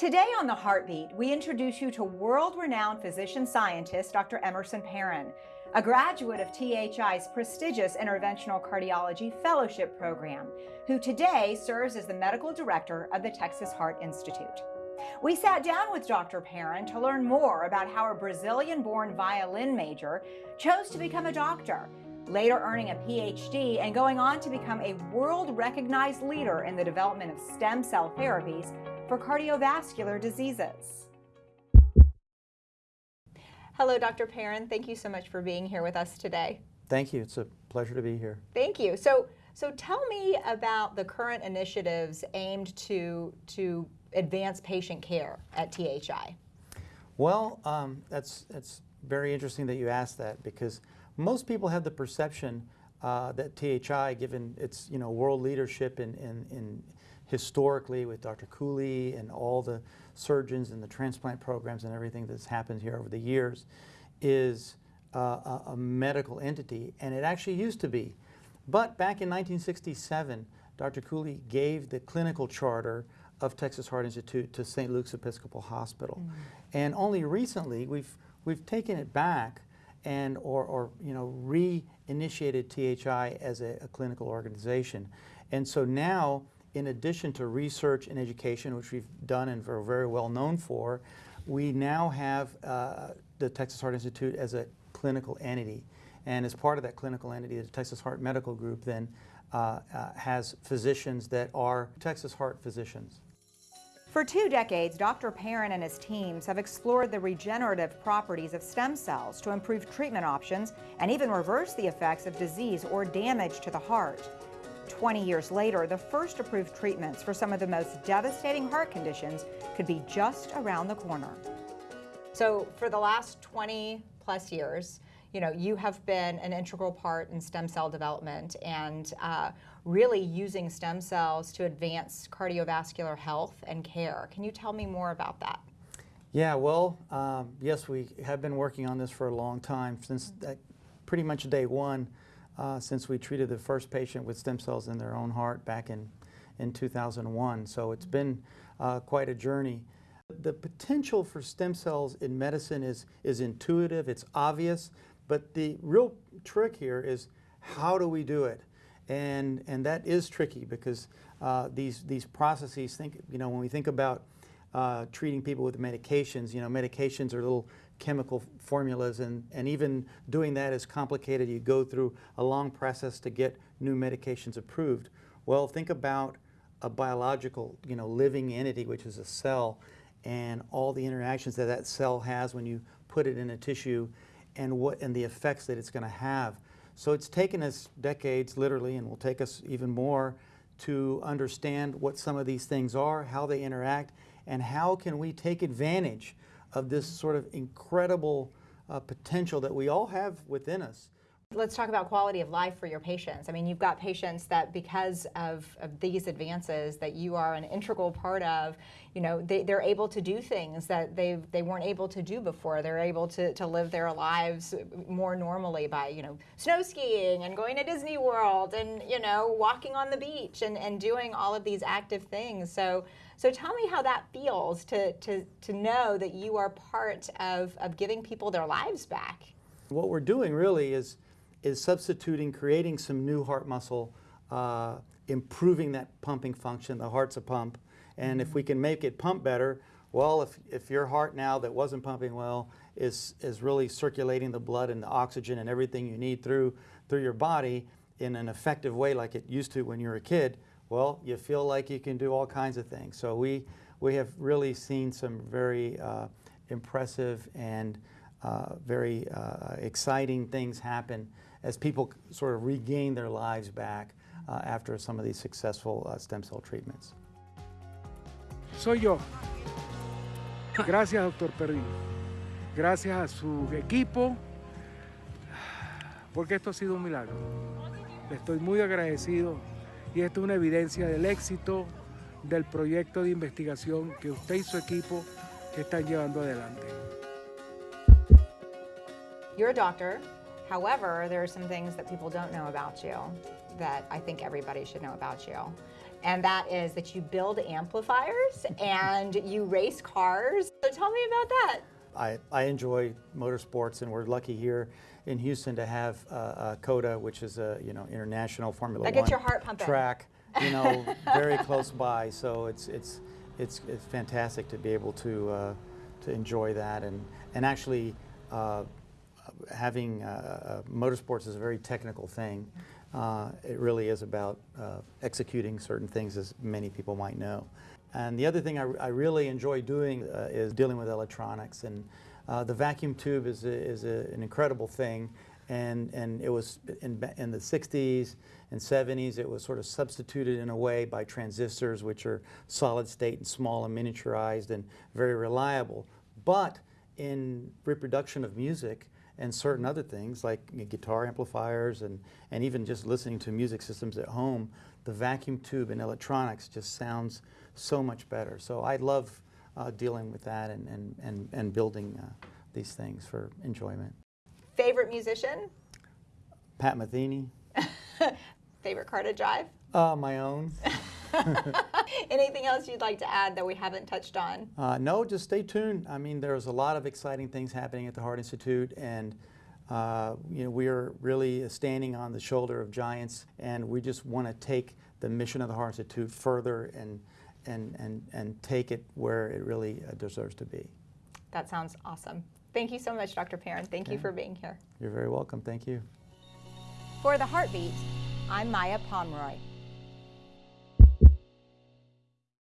Today on The Heartbeat, we introduce you to world-renowned physician scientist Dr. Emerson Perin, a graduate of THI's prestigious Interventional Cardiology Fellowship Program, who today serves as the medical director of the Texas Heart Institute. We sat down with Dr. Perin to learn more about how a Brazilian-born violin major chose to become a doctor, later earning a PhD and going on to become a world-recognized leader in the development of stem cell therapies for cardiovascular diseases. Hello, Dr. Perin. Thank you so much for being here with us today. Thank you. It's a pleasure to be here. Thank you. So, so tell me about the current initiatives aimed to, to advance patient care at THI. Well, um, that's, that's very interesting that you asked that because most people have the perception uh, that THI, given its you know world leadership in, in, in historically with Dr. Cooley and all the surgeons and the transplant programs and everything that's happened here over the years is uh, a, a, medical entity, and it actually used to be. But back in 1967, Dr. Cooley gave the clinical charter of Texas Heart Institute to St. Luke's Episcopal Hospital. Mm -hmm. And only recently we've, we've taken it back and or, or you know reinitiated THI as a, a clinical organization. And so now in addition to research and education, which we've done and are very well known for, we now have uh, the Texas Heart Institute as a clinical entity. And as part of that clinical entity, the Texas Heart Medical Group then uh, uh, has physicians that are Texas Heart physicians. For two decades, Dr. Perin and his teams have explored the regenerative properties of stem cells to improve treatment options and even reverse the effects of disease or damage to the heart. 20 years later, the first approved treatments for some of the most devastating heart conditions could be just around the corner. So for the last 20 plus years, you know, you have been an integral part in stem cell development and uh, really using stem cells to advance cardiovascular health and care. Can you tell me more about that? Yeah, well, um, yes, we have been working on this for a long time, since that, pretty much day one uh, since we treated the first patient with stem cells in their own heart back in, in 2001. So it's been uh, quite a journey. The potential for stem cells in medicine is, is intuitive, it's obvious, but the real trick here is how do we do it? And, and that is tricky because uh, these, these processes, think, you know, when we think about uh, treating people with medications, you know, medications are little chemical formulas and, and even doing that is complicated. You go through a long process to get new medications approved. Well, think about a biological, you know, living entity, which is a cell, and all the interactions that that cell has when you put it in a tissue and, what, and the effects that it's going to have. So it's taken us decades, literally, and will take us even more to understand what some of these things are, how they interact, and how can we take advantage of this sort of incredible uh, potential that we all have within us. Let's talk about quality of life for your patients. I mean, you've got patients that because of, of these advances that you are an integral part of, you know, they, are able to do things that they they weren't able to do before. They're able to, to live their lives more normally by, you know, snow skiing and going to Disney World and, you know, walking on the beach and, and doing all of these active things. So so tell me how that feels to, to, to know that you are part of, of giving people their lives back. What we're doing really is, is substituting, creating some new heart muscle, uh, improving that pumping function. The heart's a pump. And if we can make it pump better, well, if, if your heart now that wasn't pumping well is, is really circulating the blood and the oxygen and everything you need through, through your body in an effective way like it used to when you were a kid, well, you feel like you can do all kinds of things. So we, we have really seen some very uh, impressive and uh, very uh, exciting things happen as people sort of regain their lives back uh, after some of these successful uh, stem cell treatments. Soy yo. Gracias, doctor Perrin. Gracias a su equipo, porque esto ha sido un milagro. Estoy muy agradecido y esto es una evidencia del éxito del proyecto de investigación que usted y su equipo están llevando adelante. You're a doctor. However, there are some things that people don't know about you that I think everybody should know about you. and that is that you build amplifiers and you race cars. So tell me about that. I, I enjoy motorsports, and we're lucky here in Houston to have uh, uh, COTA, which is a you know international Formula That One gets your heart pumping. track, you know, very close by. So it's it's it's it's fantastic to be able to uh, to enjoy that, and and actually uh, having uh, uh, motorsports is a very technical thing. Uh, it really is about executing certain things, as many people might know. And the other thing I, I really enjoy doing is dealing with electronics. And the vacuum tube is, a, is a, an incredible thing. And, and it was in, in the 60s and 70s, it was sort of substituted in a way by transistors, which are solid state and small and miniaturized and very reliable. But in reproduction of music and certain other things like guitar amplifiers and, and even just listening to music systems at home, the vacuum tube and electronics just sounds so much better. So I love uh, dealing with that and, and, and, and building uh, these things for enjoyment. Favorite musician? Pat Metheny, Favorite car to drive? uh, my own. Anything else you'd like to add that we haven't touched on? Uh, no, just stay tuned. I mean, there's a lot of exciting things happening at the Heart Institute, and uh, you know we are really standing on the shoulder of giants, and we just want to take the mission of the Heart Institute further and and and and take it where it really uh, deserves to be. That sounds awesome. Thank you so much, Dr. Perin. Thank you for being here. You're very welcome. Thank you. For the Heartbeat, I'm Maya Pomeroy.